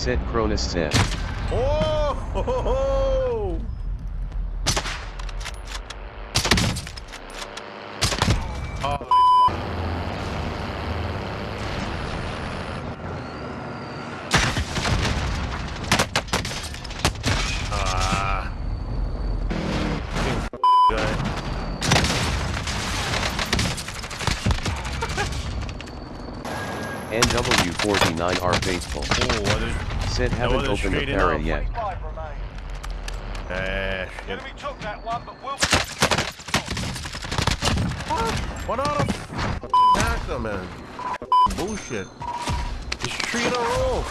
Said Cronus said. Oh! Ho, ho, ho. Oh, Ah. Fucking guy. NW49R faithful. Oh, what is... Said haven't other opened the straight para yet. 25 remain. Ah, The shit. enemy took that one, but we'll... What out of hacker, man? Bullshit. It's three in a row.